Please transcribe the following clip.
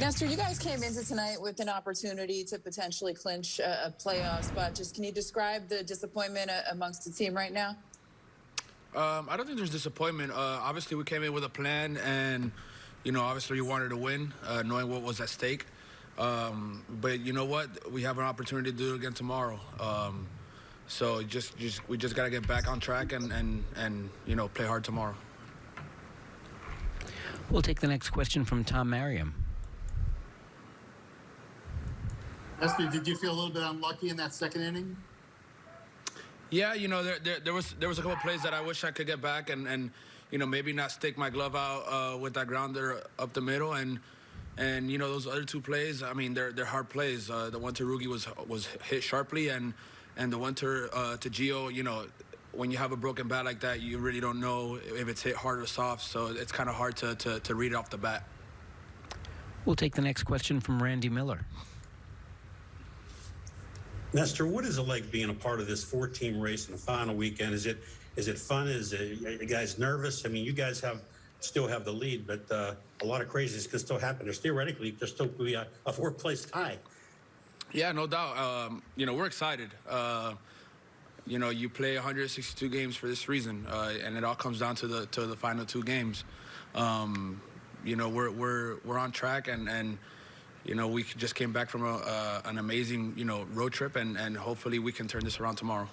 Nestor, you guys came into tonight with an opportunity to potentially clinch a, a playoff spot. Just can you describe the disappointment uh, amongst the team right now? Um, I don't think there's disappointment. Uh, obviously, we came in with a plan, and you know, obviously, we wanted to win, uh, knowing what was at stake. Um, but you know what? We have an opportunity to do it again tomorrow. Um, so just, just we just got to get back on track and, and and you know play hard tomorrow. We'll take the next question from Tom Merriam. Nestor, did you feel a little bit unlucky in that second inning? Yeah, you know, there, there, there was there was a couple plays that I wish I could get back and, and you know maybe not stick my glove out uh, with that grounder up the middle and and you know those other two plays. I mean, they're they're hard plays. Uh, the one to Rugi was was hit sharply and and the one to uh, to Gio, you know. When you have a broken bat like that, you really don't know if it's hit hard or soft, so it's kind of hard to, to, to read it off the bat. We'll take the next question from Randy Miller. Nestor, what is it like being a part of this four-team race in the final weekend? Is it is it fun? Is it, you guys nervous? I mean, you guys have still have the lead, but uh, a lot of crazies can still happen. There's theoretically there's still be a, a four-place tie. Yeah, no doubt. Um, you know, we're excited. Uh, you know, you play 162 games for this reason, uh, and it all comes down to the to the final two games. Um, you know, we're we're we're on track, and and you know we just came back from a, uh, an amazing you know road trip, and and hopefully we can turn this around tomorrow.